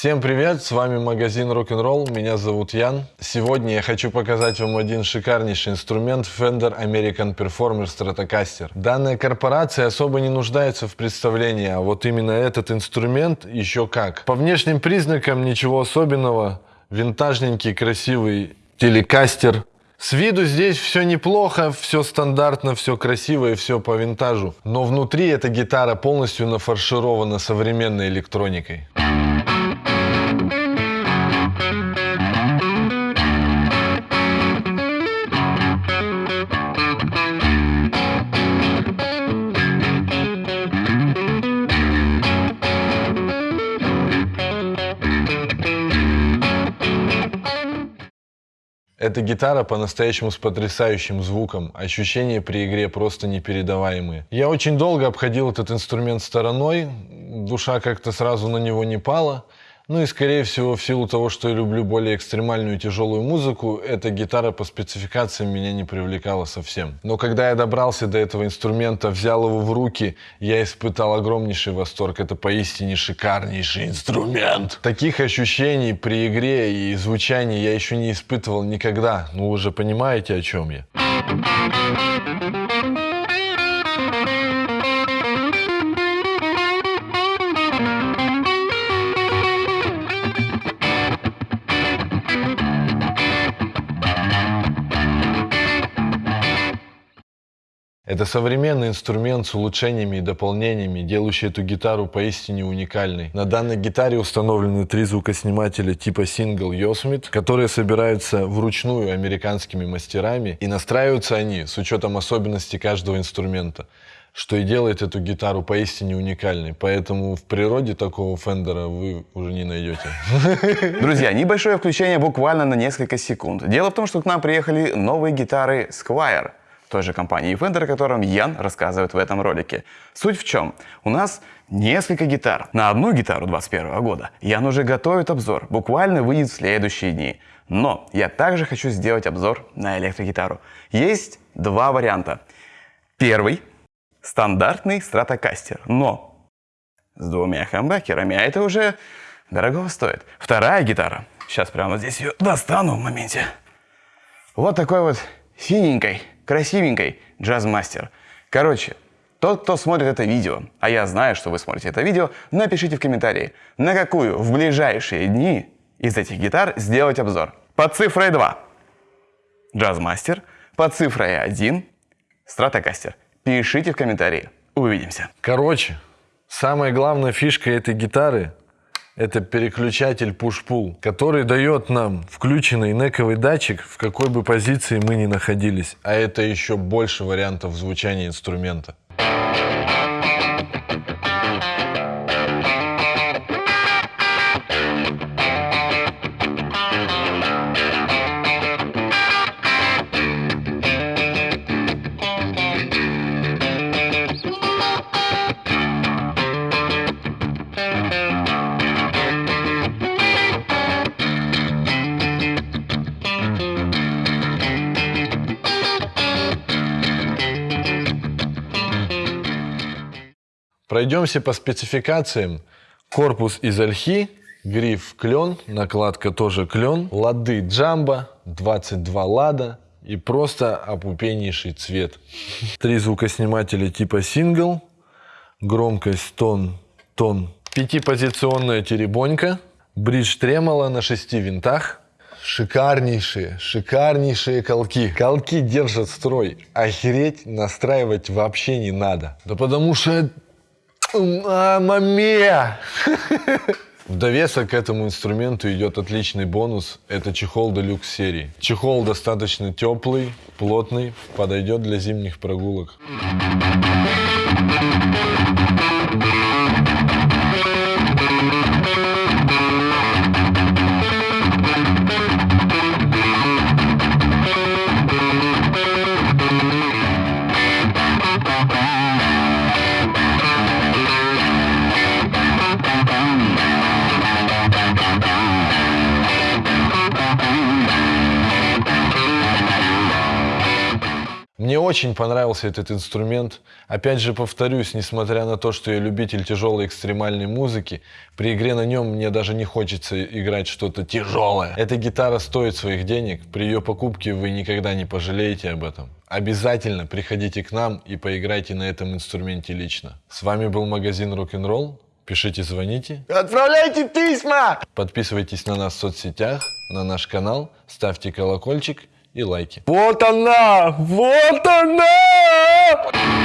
Всем привет, с вами магазин Rock'n'Roll, меня зовут Ян. Сегодня я хочу показать вам один шикарнейший инструмент Fender American Performer Stratocaster. Данная корпорация особо не нуждается в представлении, а вот именно этот инструмент еще как. По внешним признакам ничего особенного, винтажненький красивый телекастер, с виду здесь все неплохо, все стандартно, все красиво и все по винтажу. Но внутри эта гитара полностью нафарширована современной электроникой. Эта гитара по-настоящему с потрясающим звуком, ощущения при игре просто непередаваемые. Я очень долго обходил этот инструмент стороной, душа как-то сразу на него не пала. Ну и скорее всего в силу того, что я люблю более экстремальную и тяжелую музыку, эта гитара по спецификациям меня не привлекала совсем. Но когда я добрался до этого инструмента, взял его в руки, я испытал огромнейший восторг. Это поистине шикарнейший инструмент. Таких ощущений при игре и звучании я еще не испытывал никогда. Ну вы же понимаете, о чем я. Это современный инструмент с улучшениями и дополнениями, делающий эту гитару поистине уникальной. На данной гитаре установлены три звукоснимателя типа Single Yosemite, которые собираются вручную американскими мастерами, и настраиваются они с учетом особенностей каждого инструмента что и делает эту гитару поистине уникальной. Поэтому в природе такого фендера вы уже не найдете. Друзья, небольшое включение буквально на несколько секунд. Дело в том, что к нам приехали новые гитары Squire той же компании Fender, о котором Ян рассказывает в этом ролике. Суть в чем? У нас несколько гитар. На одну гитару 21 года Ян уже готовит обзор, буквально выйдет в следующие дни. Но я также хочу сделать обзор на электрогитару. Есть два варианта. Первый – стандартный Stratocaster, но с двумя хамбакерами, а это уже дорого стоит. Вторая гитара, сейчас прямо здесь ее достану в моменте. Вот такой вот синенькой красивенькой джазмастер. Короче, тот, кто смотрит это видео, а я знаю, что вы смотрите это видео, напишите в комментарии, на какую в ближайшие дни из этих гитар сделать обзор. Под цифрой 2 джазмастер, под цифрой 1 стратокастер. Пишите в комментарии. Увидимся. Короче, самая главная фишка этой гитары это переключатель push-pull, который дает нам включенный нековый датчик, в какой бы позиции мы ни находились. А это еще больше вариантов звучания инструмента. Пройдемся по спецификациям. Корпус из ольхи, гриф клен, накладка тоже клен, лады джамбо, 22 лада и просто опупеннейший цвет. Три звукоснимателя типа сингл, громкость тон, тон. Пятипозиционная теребонька, бридж тремоло на шести винтах, шикарнейшие, шикарнейшие колки. Колки держат строй. Охереть настраивать вообще не надо. Да потому что Мама мия! В довесок к этому инструменту идет отличный бонус. Это чехол Deluxe серии. Чехол достаточно теплый, плотный, подойдет для зимних прогулок. очень понравился этот инструмент. Опять же повторюсь, несмотря на то, что я любитель тяжелой экстремальной музыки, при игре на нем мне даже не хочется играть что-то тяжелое. Эта гитара стоит своих денег, при ее покупке вы никогда не пожалеете об этом. Обязательно приходите к нам и поиграйте на этом инструменте лично. С вами был магазин Rock'n'Roll. Пишите, звоните. Отправляйте письма! Подписывайтесь на нас в соцсетях, на наш канал, ставьте колокольчик – и лайки. Вот она! Вот она!